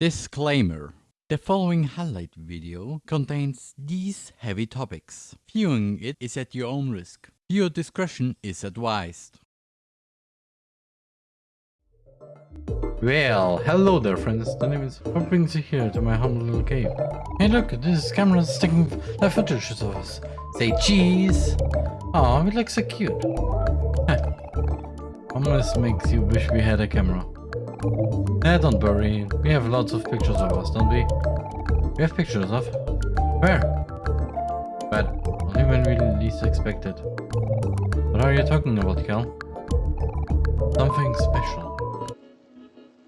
Disclaimer. The following highlight video contains these heavy topics. Viewing it is at your own risk. Viewer discretion is advised. Well, hello there friends, the name is what brings you here to my humble little cave. Hey look, this camera is taking live footage of us. Say cheese! Aw, it looks so cute. Almost makes you wish we had a camera. Eh, don't worry. We have lots of pictures of us, don't we? We have pictures of... Where? But only when we least expect it. What are you talking about, Kel? Something special.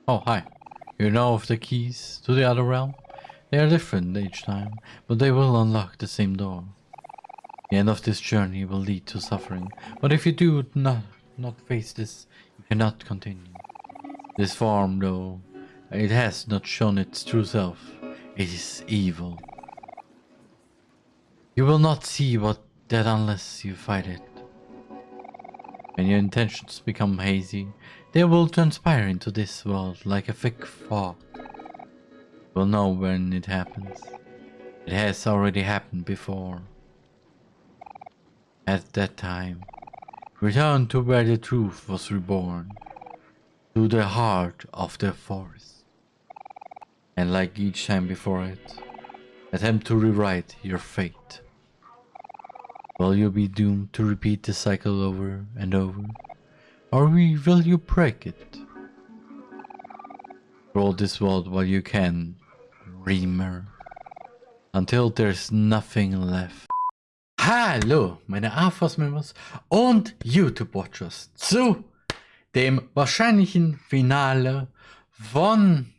Oh, hi. You know of the keys to the other realm? They are different each time, but they will unlock the same door. The end of this journey will lead to suffering, but if you do not, not face this, you cannot continue. This form, though, it has not shown its true self. It is evil. You will not see what that unless you fight it. When your intentions become hazy, they will transpire into this world like a thick fog. You will know when it happens. It has already happened before. At that time, return to where the truth was reborn to the heart of the forest. And like each time before it, attempt to rewrite your fate. Will you be doomed to repeat the cycle over and over? Or will you break it? Roll this world while you can, Reamer. Until there's nothing left. Hallo, meine AFOS-Members und YouTube-Watchers zu dem wahrscheinlichen Finale von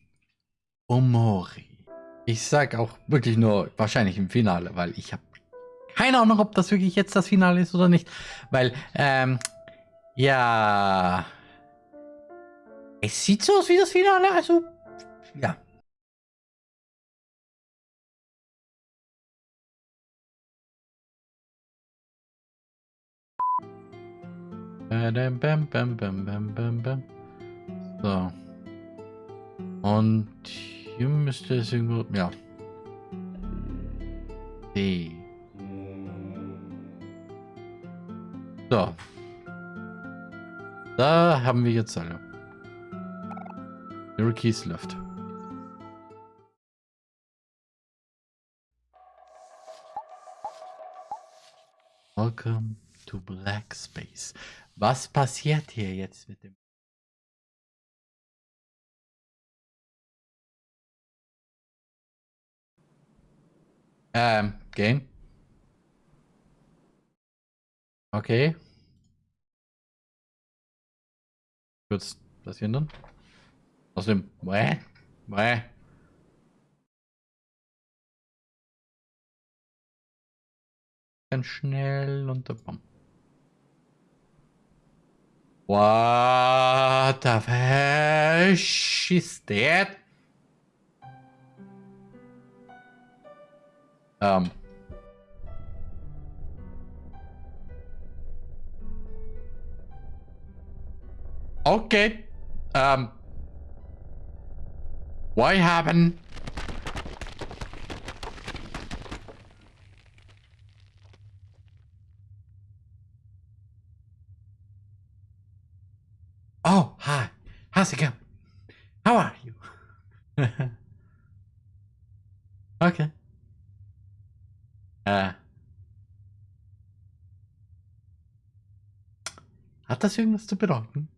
Omori. Ich sag auch wirklich nur wahrscheinlich im Finale, weil ich habe keine Ahnung, ob das wirklich jetzt das Finale ist oder nicht. Weil, ähm, ja, es sieht so aus wie das Finale, also, ja. Bam, bam, bam, bam, bam, bam. So. Und hier müsste es irgendwo... Ja. D. So. Da haben wir jetzt alle. Ihre Keys left. Welcome to Black Space. Was passiert hier jetzt mit dem... Ähm, Game? Okay. Wird's passieren dann? Außerdem, Bäh, bäh. Ganz schnell unter Bam. What the fish is that? Um. Okay. Um. What happened? Hat das irgendwas zu bedeuten?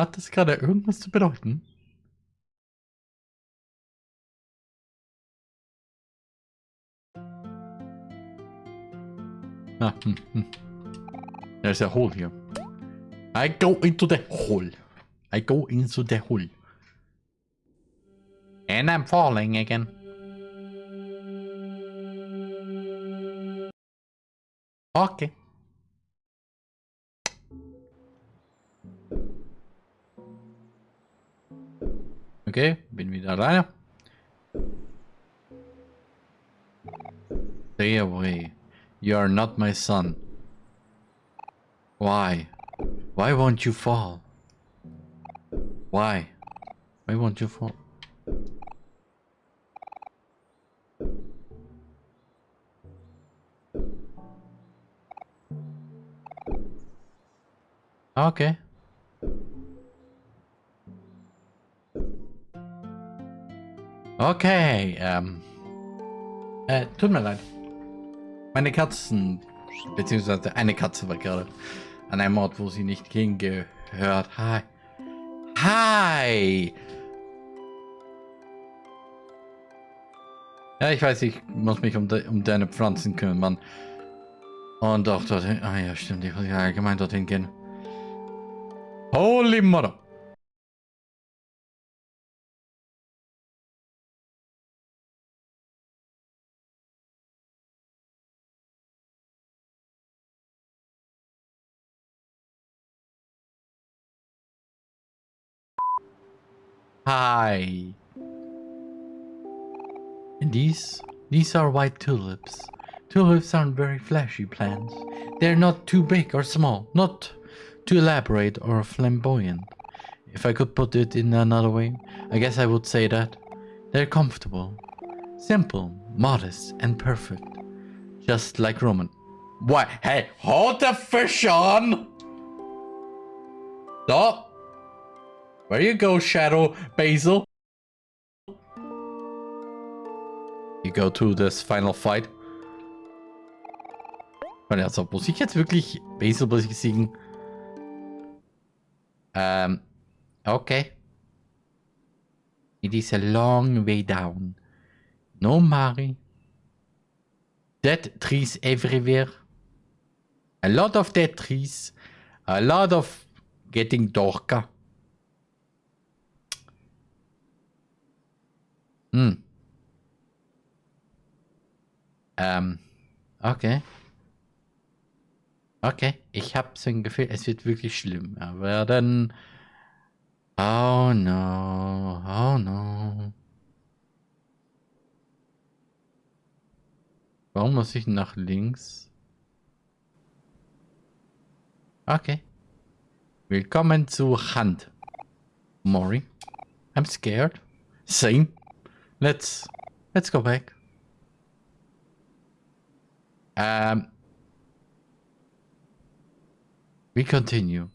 Hat das gerade irgendwas zu bedeuten? Ah, hm, hm. There's a hole here. I go into the hole. I go into the hole. And I'm falling again. Okay. Okay, bin wieder alleine. Stay away. You are not my son. Why? Why won't you fall? Why? Why won't you fall? Okay. Okay, ähm. Äh, tut mir leid. Meine Katzen, beziehungsweise eine Katze war gerade an einem Ort, wo sie nicht hingehört. Hi. Hi! Ja, ich weiß, ich muss mich um, de um deine Pflanzen kümmern. Und auch dorthin. Ah ja, stimmt, ich muss ja allgemein dorthin gehen. Holy mother! Hi. And these, these are white tulips. Tulips aren't very flashy plants. They're not too big or small, not too elaborate or flamboyant. If I could put it in another way, I guess I would say that they're comfortable, simple, modest, and perfect. Just like Roman. Why? Hey, hold the fish on! Stop! Where you go, Shadow Basil? You go to this final fight. Also, muss ich jetzt wirklich Basil besiegen? Um, okay. It is a long way down. No Mari. Dead trees everywhere. A lot of dead trees. A lot of getting darker. Hm. Ähm, okay. Okay, ich habe so ein Gefühl, es wird wirklich schlimm. Aber dann... Oh no, oh no. Warum muss ich nach links? Okay. Willkommen zu Hand. Mori. I'm scared. Same. Let's let's go back. Um We continue.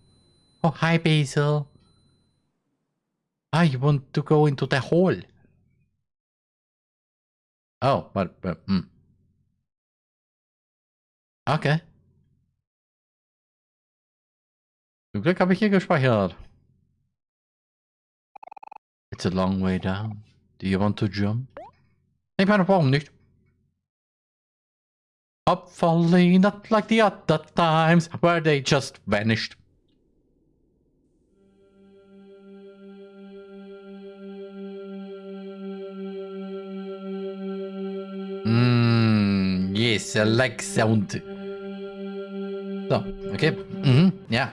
Oh, hi, Basil. Ah, you want to go into the hole? Oh, but, but, hmm. Okay. Zum Glück habe ich hier gespeichert. It's a long way down. Do you want to jump? Ich meine, warum nicht? Hopefully not like the other times where they just vanished. Mm, yes, I like sound. So, okay. Mhm, ja.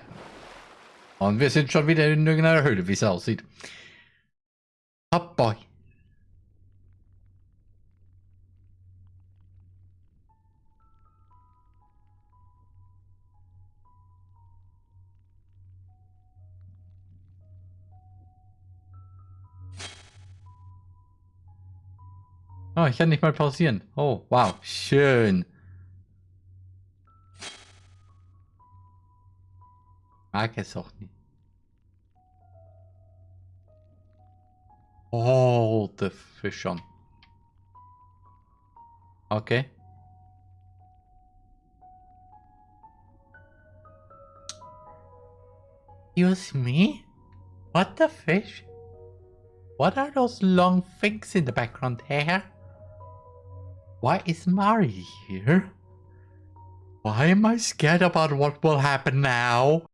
Und wir sind schon wieder in irgendeiner Höhle, wie es aussieht. Hop boy. Oh, ich kann nicht mal pausieren. Oh, wow. Schön. Mag es auch nicht. Oh, the fish on. Okay. Excuse me? What the fish? What are those long things in the background here? Why is Mari here? Why am I scared about what will happen now?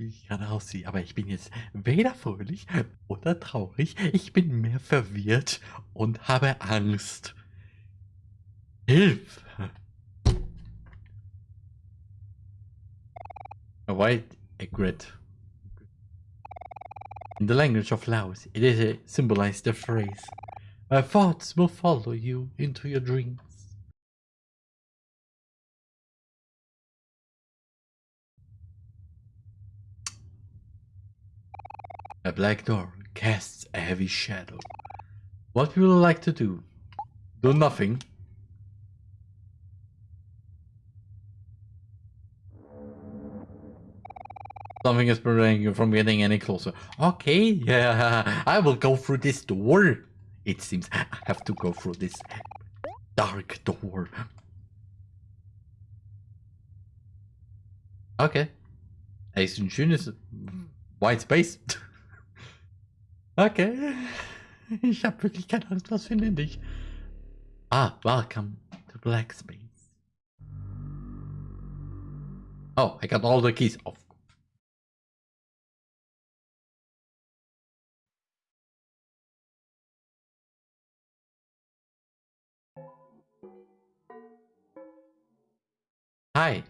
Wie ich gerade aussehe, aber ich bin jetzt weder fröhlich oder traurig. Ich bin mehr verwirrt und habe Angst. Hilfe! A white egret. In the language of Laos, it is a symbolized phrase, My thoughts will follow you into your dreams. A black door casts a heavy shadow. What would like to do? Do nothing. Something is preventing you from getting any closer. Okay, yeah, I will go through this door. It seems I have to go through this dark door. Okay. Ist ein schönes White Space. okay. Ich habe wirklich keine Angst, was finde ich. Ah, welcome to Black Space. Oh, I got all the keys. Of Hi.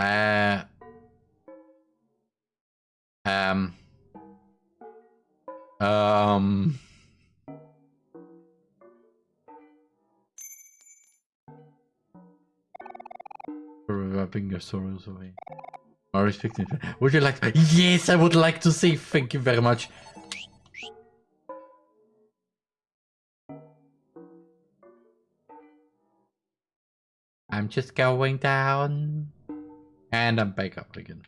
Uh, um, um, rubbing your sorrows away. Are respecting. Would you like to? Yes, I would like to say thank you very much. I'm just going down. And I'm back up again.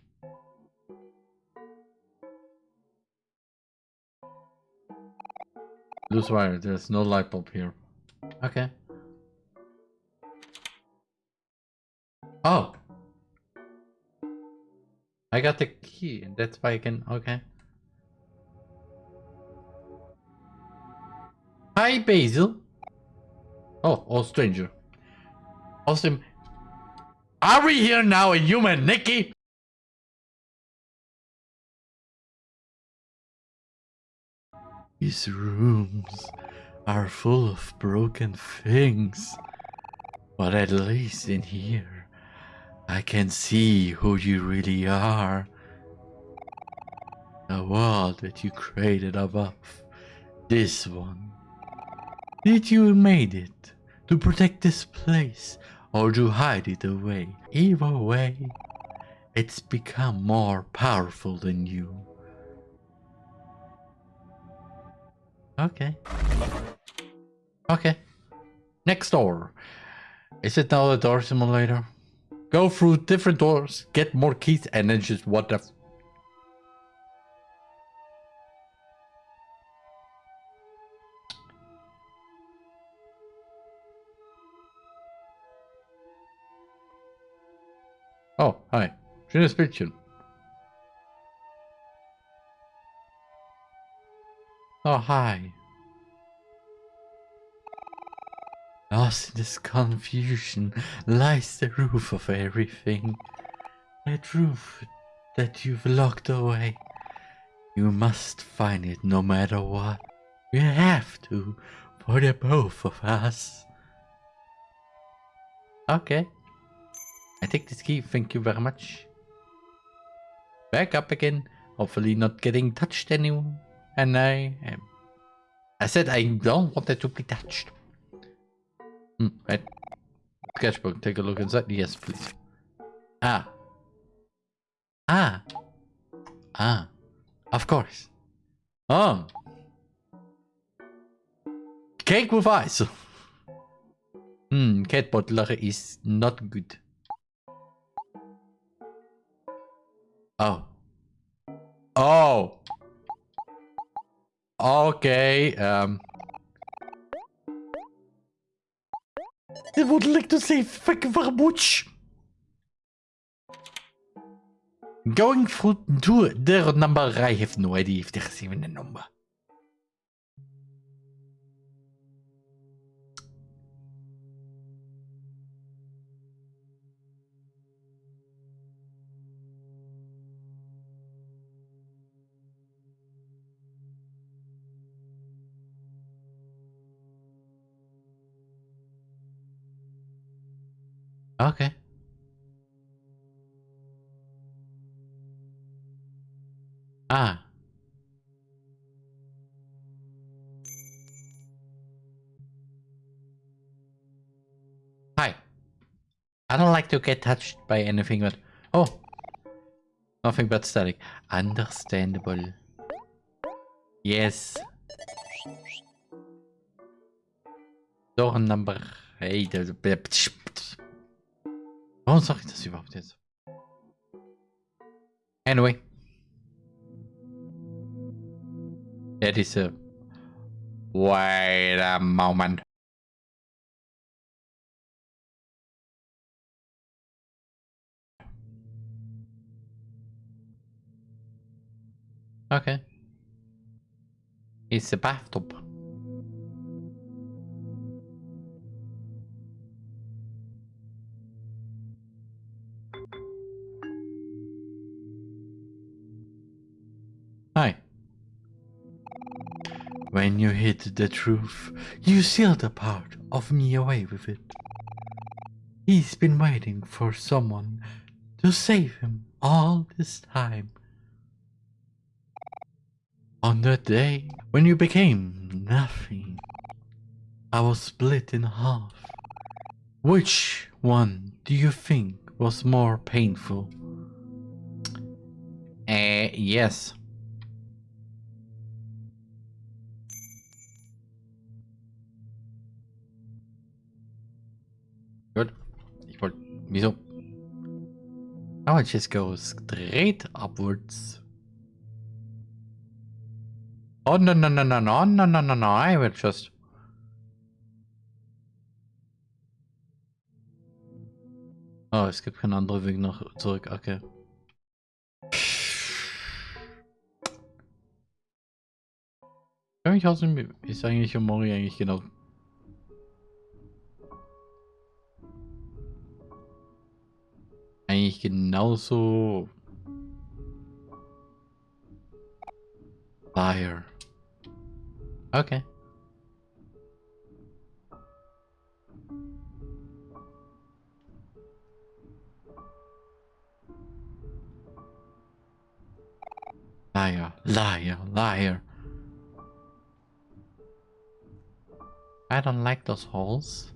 Loose wire, there's no light bulb here. Okay. Oh! I got the key, and that's why I can... Okay. Hi, Basil! Oh, oh, stranger. Awesome. Are we here now, a human, Nikki? These rooms are full of broken things. But at least in here, I can see who you really are. The world that you created above. This one. Did you made it to protect this place or to hide it away. Either way, it's become more powerful than you. Okay. Okay. Next door. Is it now the door simulator? Go through different doors, get more keys, and then just what the hi. Schönes Bildchen. Oh, hi. Ah, Lost in this confusion lies the roof of everything. That roof that you've locked away. You must find it no matter what. We have to for the both of us. Okay. I take this key, thank you very much. Back up again, hopefully not getting touched anymore. And I am... I said I don't want it to be touched. Hmm, right. Sketchbook, take a look inside. Yes, please. Ah. Ah. Ah. Of course. Oh. Cake with ice. Hmm, cat butler is not good. Oh. Oh. Okay. Um. I would like to say thank you. Going through to number, I have no idea if they're a number. Okay. Ah. Hi. I don't like to get touched by anything but... Oh! Nothing but static. Understandable. Yes. Door number... Hey, Warum sage ich das überhaupt jetzt? Anyway. that is. Wait a moment. Okay. It's a bathtub. Hi. When you hit the truth, you sealed a part of me away with it. He's been waiting for someone to save him all this time. On the day when you became nothing, I was split in half. Which one do you think was more painful? Uh, yes. Wieso? I would just go straight upwards. Oh, no, no, no, no, no, no, no, no, no, I will just... Oh, es gibt keinen anderen Weg noch zurück, okay. Für außerdem ist eigentlich Mori eigentlich genau... Eigentlich genauso... Liar. Okay. Liar, liar, liar. I don't like those holes.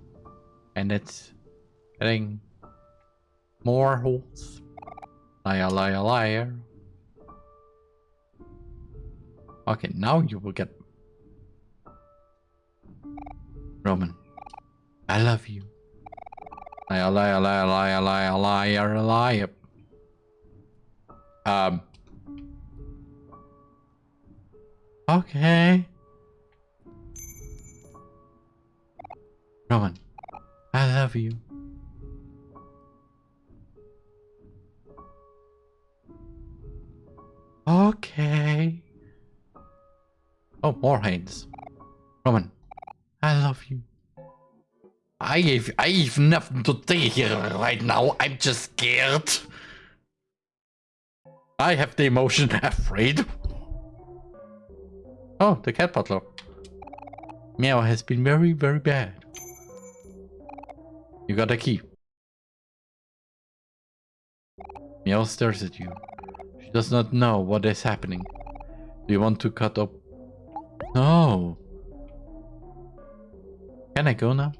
And it's getting more holes. Liar, liar, liar. Okay, now you will get... Roman. I love you. Liar, liar, liar, liar, liar, liar, liar. Um. Okay. Roman. I love you. Okay. Oh, more hands. Roman, I love you. I have, I have nothing to say here right now. I'm just scared. I have the emotion afraid. Oh, the cat butler. Mewo has been very, very bad. You got a key. Mewo stares at you. She does not know what is happening. Do you want to cut up no. Can I go now?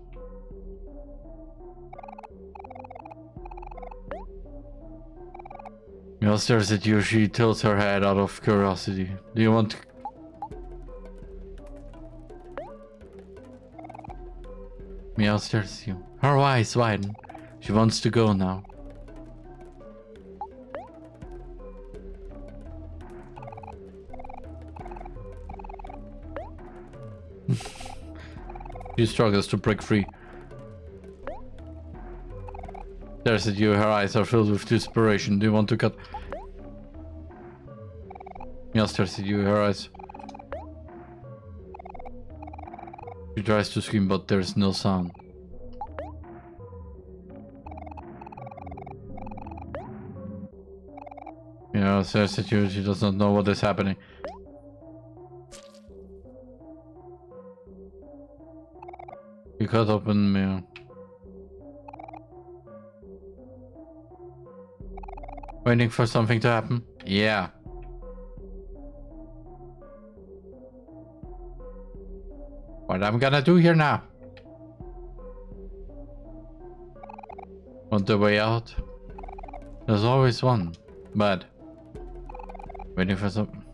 Mewo stares at you. She tilts her head out of curiosity. Do you want to... Mewo stares at you. Her eyes widen. She wants to go now. She struggles to break free. Stares at you, her eyes are filled with desperation. Do you want to cut? Mia stares at you, her eyes. She tries to scream, but there's no sound. Yeah, stares at you, she does not know what is happening. Cut open me. Waiting for something to happen? Yeah. What I'm gonna do here now? Want the way out? There's always one. But waiting for something.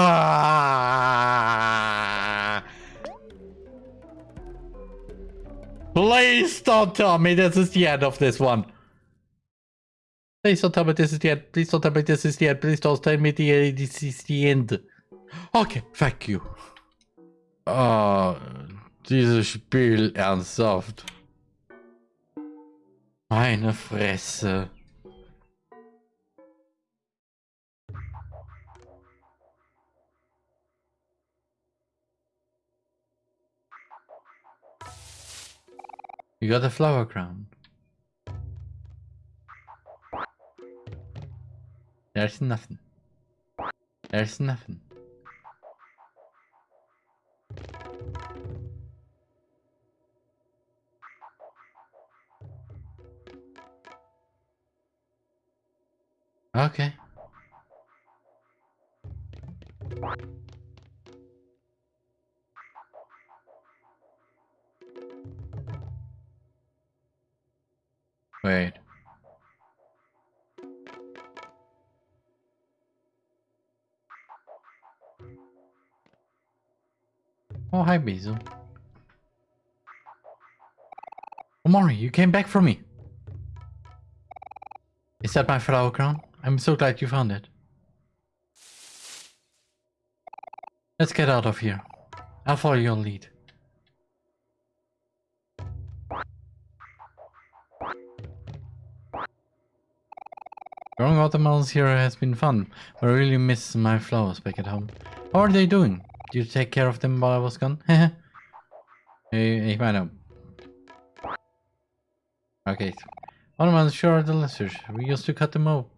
Ah. Please don't tell me this is the end of this one. Please don't tell me this is the end. Please don't tell me this is the end. Please don't tell me the, this is the end. Okay, thank you. Ah, oh, dieses Spiel ernsthaft. Meine Fresse. You got a flower crown. There's nothing. There's nothing. Okay. Basil. Omori, you came back for me. Is that my flower crown? I'm so glad you found it. Let's get out of here. I'll follow your lead. Growing watermelons here has been fun, but I really miss my flowers back at home. How are they doing? You take care of them while I was gone? ich meine... Okay. Watermelons sure are delicious. We used to cut them up,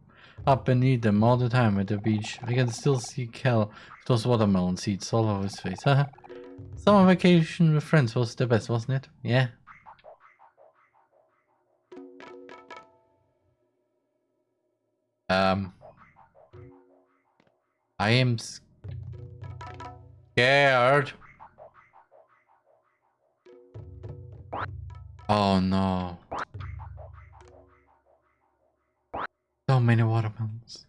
up and eat them all the time at the beach. I can still see Kel with those watermelon seeds all over his face. Summer vacation with friends was the best, wasn't it? Yeah. Um, I am scared. Oh no. So many watermelons.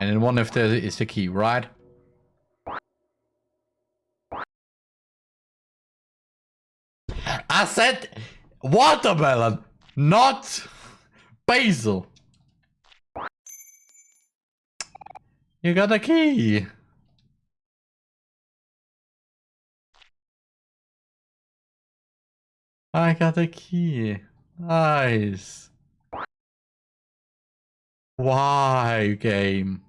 And then one of the is the key, right? I said watermelon, not basil. You got a key. I got a key. Nice. Why, game?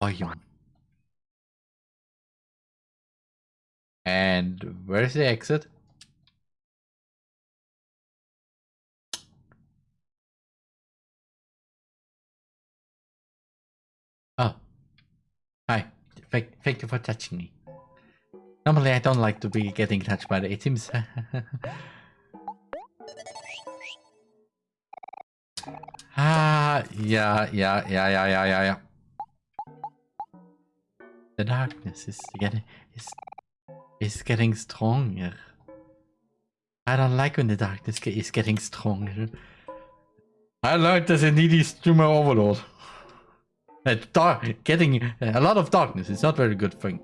Biome. And where's the exit? Oh. Hi. Thank, thank you for touching me. Normally I don't like to be getting touched by the it seems Ah yeah yeah yeah yeah yeah yeah yeah. The darkness is getting is is getting stronger. I don't like when the darkness is getting stronger. I like this in streamer overload. That dark, getting a lot of darkness is not very good thing.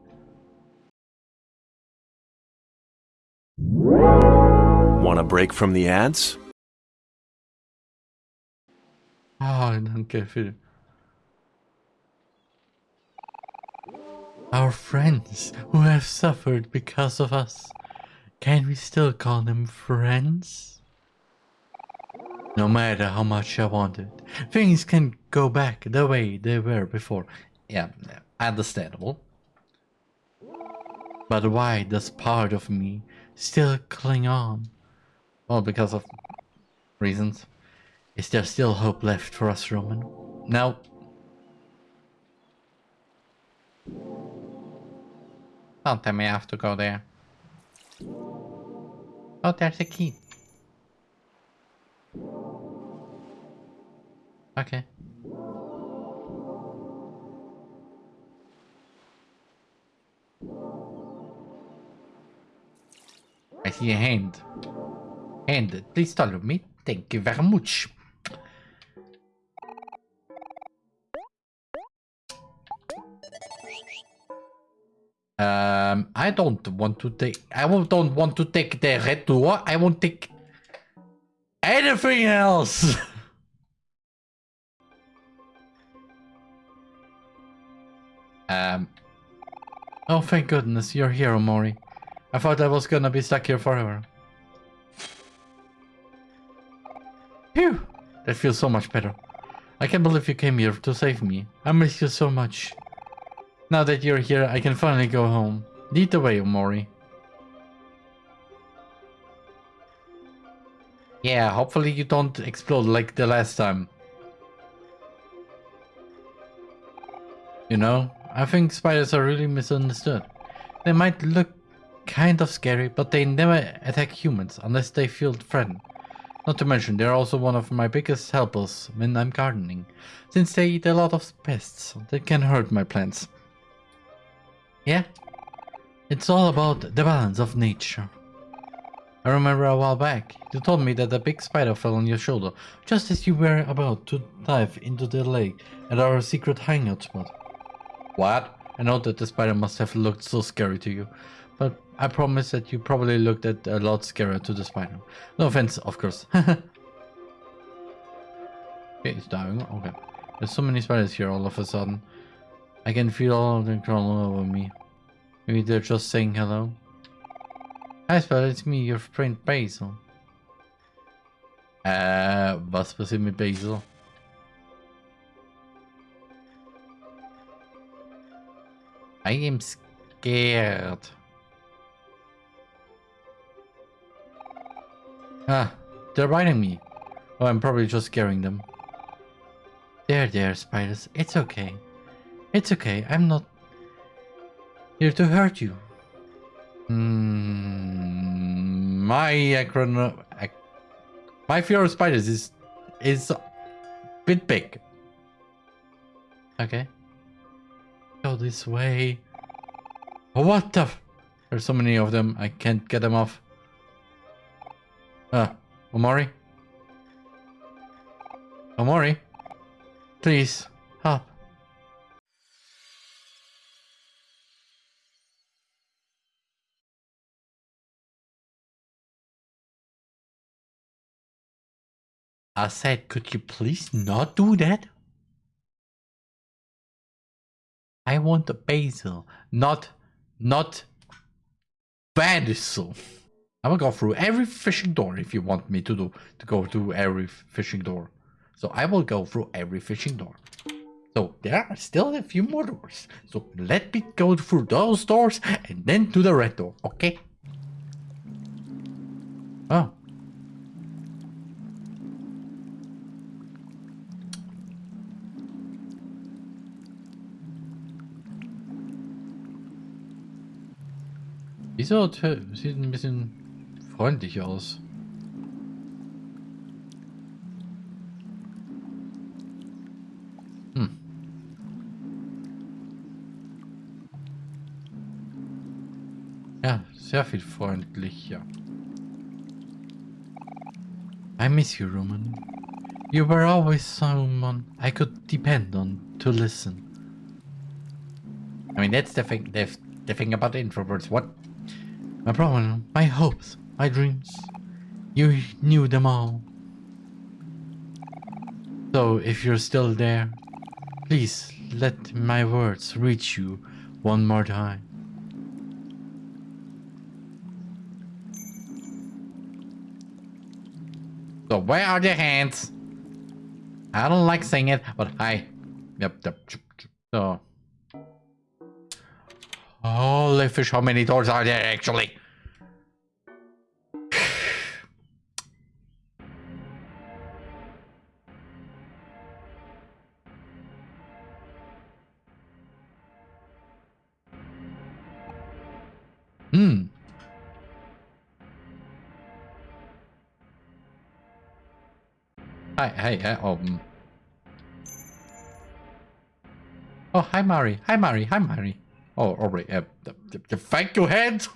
Want a break from the ads? Oh, danke für... Our friends who have suffered because of us. Can we still call them friends? No matter how much I wanted, things can go back the way they were before. Yeah, understandable. But why does part of me still cling on? Well, because of reasons. Is there still hope left for us, Roman? No. Don't tell me I have to go there. Oh, there's a key. Okay. I see a hand. Hand, please follow me. Thank you very much. Um, I don't want to take. I don't want to take the red door. I won't take anything else. um. Oh, thank goodness you're here, Omori. I thought I was gonna be stuck here forever. Phew! That feels so much better. I can't believe you came here to save me. I miss you so much. Now that you're here, I can finally go home. Lead the way, Omori. Yeah, hopefully you don't explode like the last time. You know, I think spiders are really misunderstood. They might look kind of scary, but they never attack humans unless they feel threatened. Not to mention, they're also one of my biggest helpers when I'm gardening, since they eat a lot of pests that can hurt my plants. Yeah, it's all about the balance of nature. I remember a while back, you told me that a big spider fell on your shoulder just as you were about to dive into the lake at our secret hangout spot. What? I know that the spider must have looked so scary to you, but I promise that you probably looked at a lot scarier to the spider. No offense, of course. okay, it's dying. Okay. There's so many spiders here all of a sudden. I can feel all of them crawling over me. Maybe they're just saying hello. Hi Spider, it's me, your friend Basil. Äh, was passiert mit Basil? I am scared. Ah, they're biting me. Oh, I'm probably just scaring them. There, there, spiders. It's okay. It's okay. I'm not here to hurt you. Mm, my ac my fear of spiders is is a bit big. Okay. Go this way. Oh, what the? There's so many of them. I can't get them off. Ah, Omori. Omori, please help. I said, could you please not do that? I want the basil, not, not basil. I will go through every fishing door if you want me to do, to go through every fishing door. So I will go through every fishing door. So there are still a few more doors. So let me go through those doors and then to the red door, okay? Oh. Dieser Hotel sieht ein bisschen freundlich aus. Hm. Ja, sehr viel freundlicher. I miss you, Roman. You were always someone I could depend on to listen. I mean, that's the thing, the, the thing about introverts. What my problem, my hopes, my dreams. You knew them all. So if you're still there, please let my words reach you one more time. So where are the hands? I don't like saying it, but hi. Yep, yep. So. Holy fish, how many doors are there actually? Hmm. Hi, hi, hi, um. Oh, hi, Mari. Hi, Mari. Hi, Mari. Oh. Uh, the, the, the thank you head!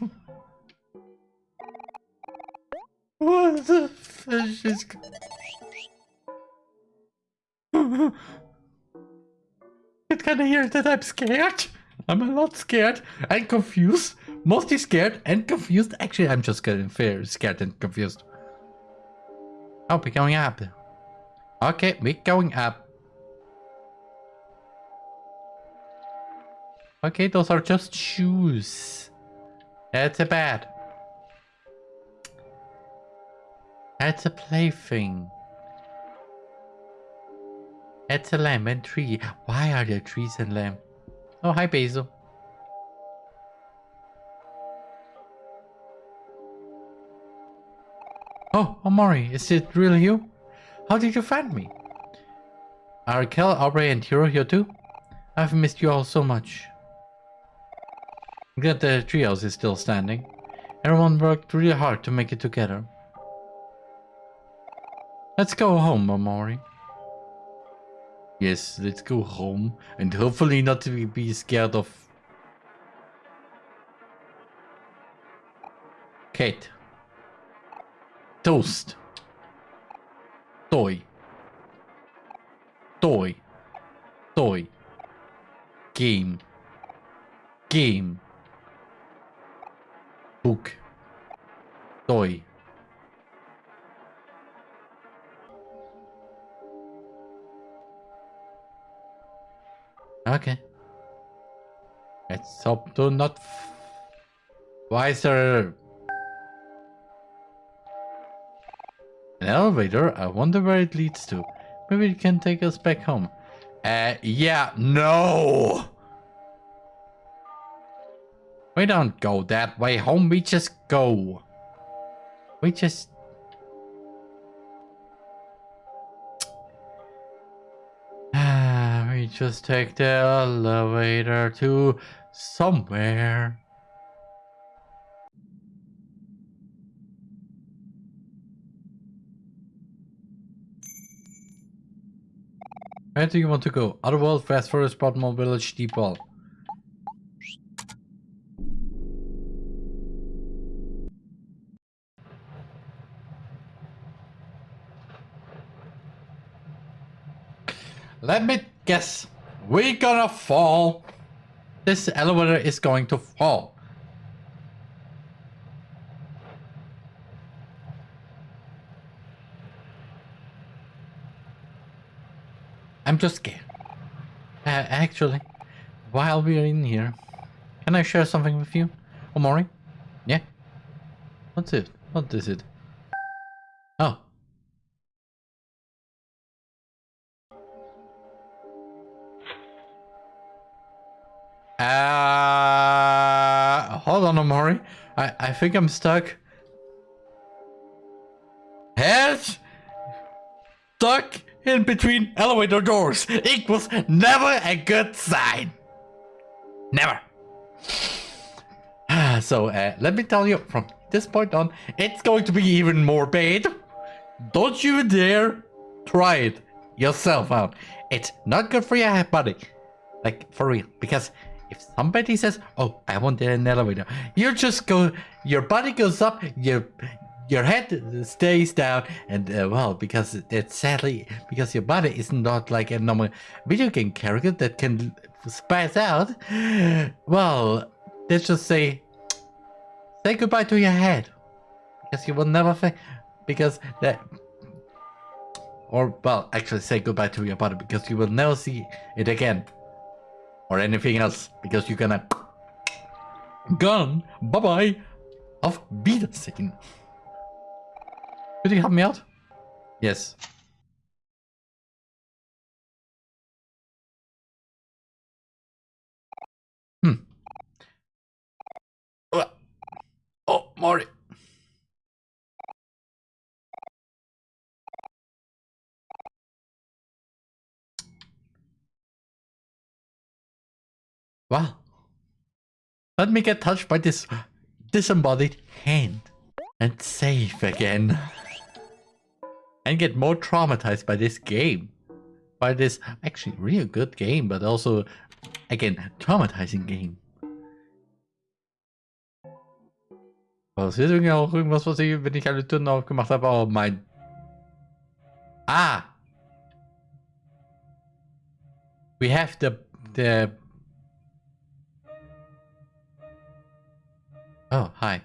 what the fish is? It of hear that I'm scared. I'm a lot scared and confused. Mostly scared and confused. Actually, I'm just getting fair, scared and confused. Oh, we're going up. Okay, we're going up. Okay, those are just shoes. That's a bad. That's a plaything. That's a lamp and tree. Why are there trees and lamp? Oh, hi, Basil. Oh, Omori, is it really you? How did you find me? Are Kel, Aubrey, and Hero here too? I've missed you all so much. Glad the treehouse is still standing. Everyone worked really hard to make it together. Let's go home, Omori. Yes, let's go home and hopefully not to be scared of Kate. Toast. Toy. Toy. Toy. Game. Game. Toy. Okay. Let's hope to not... Is. An elevator? I wonder where it leads to. Maybe it can take us back home. Uh, yeah, no! We don't go that way home, we just go. We just... we just take the elevator to somewhere. Where do you want to go? Otherworld, Vast Forest, Potmore Village, Deep Ball. Guess. We're gonna fall. This elevator is going to fall. I'm just scared. Uh, actually, while we're in here, can I share something with you? Omori? Yeah? What's it? What is it? Omori. I, I think I'm stuck. Head stuck in between elevator doors equals never a good sign. Never. so uh, let me tell you, from this point on, it's going to be even more bad. Don't you dare try it yourself out. It's not good for your body. Like, for real. Because if somebody says, oh, I want an elevator, you just go, your body goes up, your your head stays down, and uh, well, because it's sadly, because your body is not like a normal video game character that can spaz out, well, let's just say, say goodbye to your head. Because you will never think, because that, or well, actually say goodbye to your body because you will never see it again or anything else because you're gonna gone bye bye auf Wiedersehen. Could you help me out? Yes. Hmm. Oh, Mori. Wow. Let me get touched by this disembodied hand and save again. and get more traumatized by this game. By this actually really good game, but also, again, traumatizing game. Was Passiert irgendwie auch irgendwas, was ich, wenn ich alle Türen aufgemacht habe, oh mein... Ah! We have the... the... Oh, hi.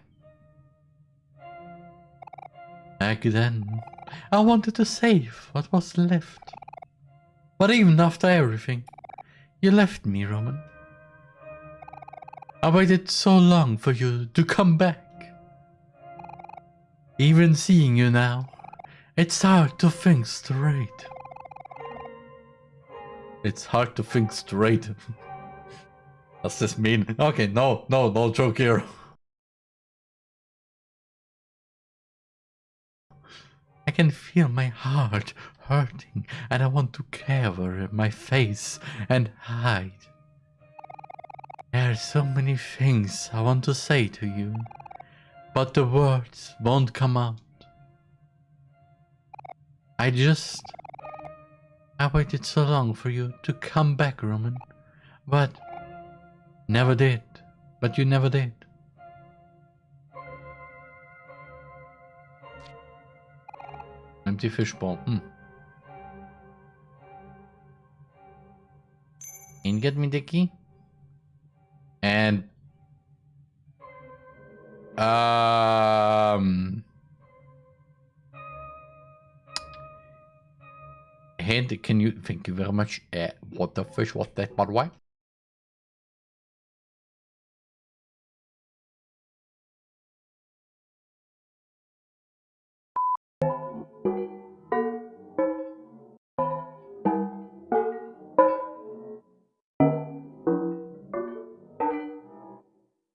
Back then, I wanted to save what was left. But even after everything, you left me, Roman. I waited so long for you to come back. Even seeing you now, it's hard to think straight. It's hard to think straight. Does this mean? Okay, no, no, no joke here. I can feel my heart hurting and I want to cover my face and hide. There are so many things I want to say to you but the words won't come out. I just... I waited so long for you to come back, Roman. But... Never did. But you never did. Empty fishbowl. Hmm. And get me the key. And um. And can you? Thank you very much. Uh, what the fish was that, by the way?